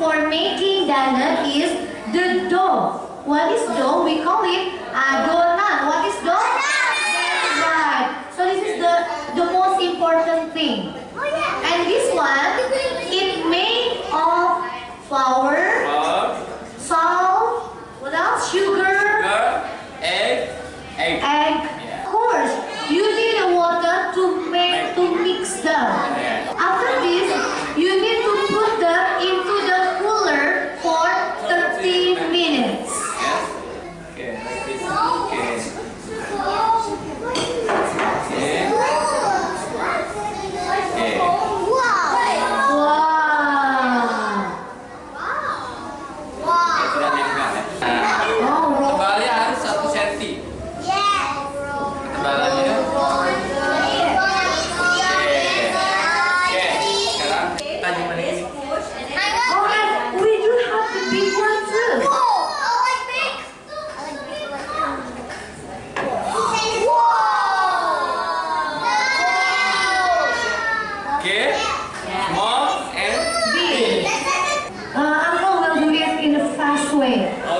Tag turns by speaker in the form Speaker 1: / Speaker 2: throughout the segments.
Speaker 1: for making diner is the dough. What is dough? We call it uh, adonan. What is dough?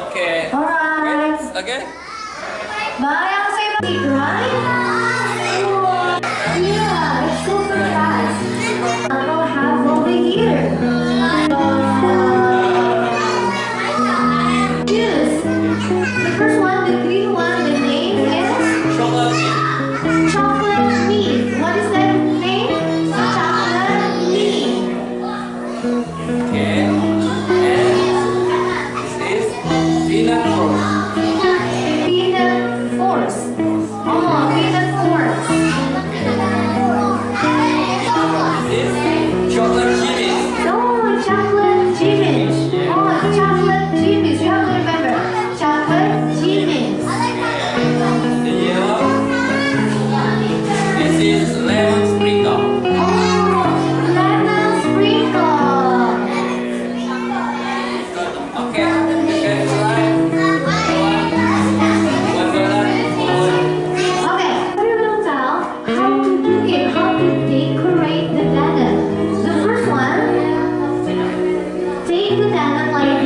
Speaker 2: Okay.
Speaker 1: Alright.
Speaker 2: Okay?
Speaker 1: Bye, I'll see you later. Yeah, it's super fast. I don't have over here. kind of like